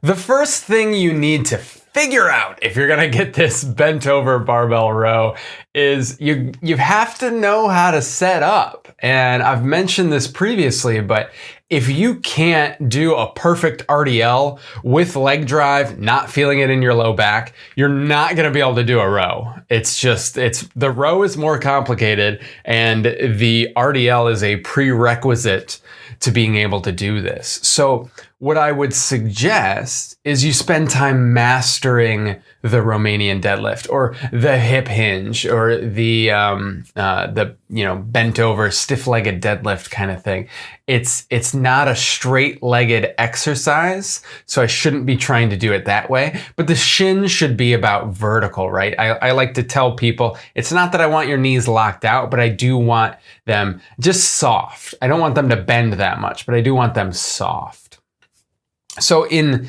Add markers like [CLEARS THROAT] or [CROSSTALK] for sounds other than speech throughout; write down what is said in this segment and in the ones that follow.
The first thing you need to figure out if you're gonna get this bent over barbell row is you you have to know how to set up. And I've mentioned this previously, but if you can't do a perfect RDL with leg drive, not feeling it in your low back, you're not going to be able to do a row. It's just, it's the row is more complicated and the RDL is a prerequisite to being able to do this. So what I would suggest is you spend time mastering the Romanian deadlift or the hip hinge or the um, uh, the you know bent over stiff legged deadlift kind of thing. It's it's not a straight legged exercise, so I shouldn't be trying to do it that way. But the shin should be about vertical, right? I, I like to tell people it's not that I want your knees locked out, but I do want them just soft. I don't want them to bend that much, but I do want them soft. So in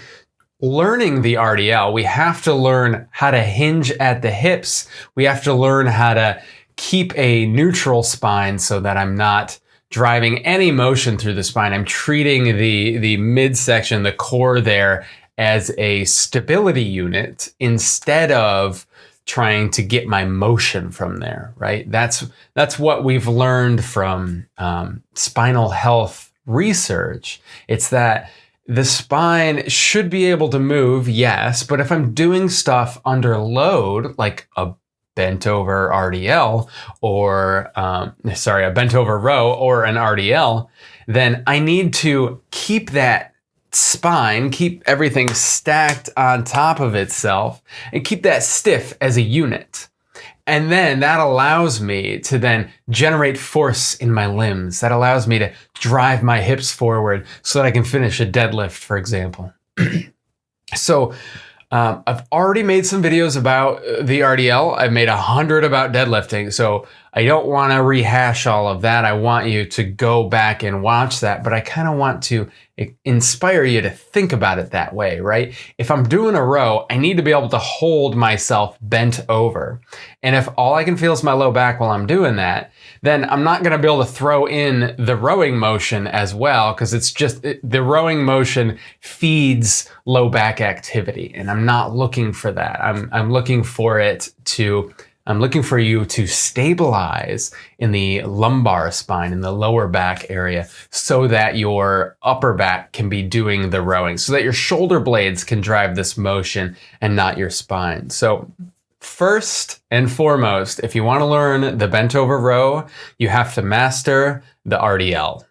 learning the RDL, we have to learn how to hinge at the hips. We have to learn how to keep a neutral spine so that I'm not driving any motion through the spine. I'm treating the, the midsection, the core there, as a stability unit instead of trying to get my motion from there, right? That's, that's what we've learned from um, spinal health research. It's that the spine should be able to move, yes, but if I'm doing stuff under load, like a bent over RDL or, um, sorry, a bent over row or an RDL, then I need to keep that spine, keep everything stacked on top of itself and keep that stiff as a unit. And then that allows me to then generate force in my limbs. That allows me to drive my hips forward so that I can finish a deadlift, for example. [CLEARS THROAT] so um, I've already made some videos about uh, the RDL. I've made a hundred about deadlifting. So I don't want to rehash all of that. I want you to go back and watch that, but I kind of want to inspire you to think about it that way, right? If I'm doing a row, I need to be able to hold myself bent over. And if all I can feel is my low back while I'm doing that, then I'm not going to be able to throw in the rowing motion as well because it's just it, the rowing motion feeds low back activity and I'm not looking for that. I'm, I'm looking for it to I'm looking for you to stabilize in the lumbar spine, in the lower back area, so that your upper back can be doing the rowing, so that your shoulder blades can drive this motion and not your spine. So first and foremost, if you want to learn the bent over row, you have to master the RDL.